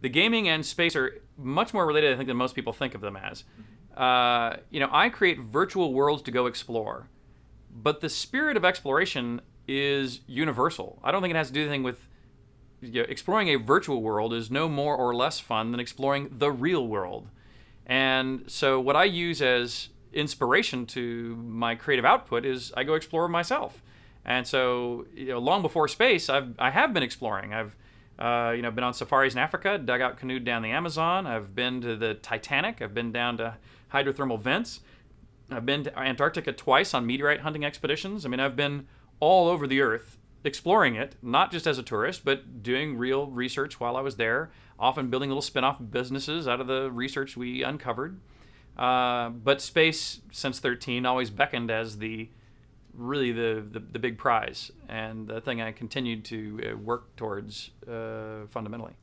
The gaming and space are much more related, I think, than most people think of them as. Uh, you know, I create virtual worlds to go explore, but the spirit of exploration is universal. I don't think it has to do anything with you know, exploring a virtual world is no more or less fun than exploring the real world. And so, what I use as inspiration to my creative output is I go explore myself. And so, you know, long before space, I've I have been exploring. I've uh, you know been on safaris in Africa, dug out canoed down the Amazon. I've been to the Titanic. I've been down to hydrothermal vents. I've been to Antarctica twice on meteorite hunting expeditions. I mean, I've been all over the earth exploring it, not just as a tourist, but doing real research while I was there, often building little spin off businesses out of the research we uncovered. Uh, but space, since 13, always beckoned as the really the, the, the big prize and the thing I continued to uh, work towards uh, fundamentally.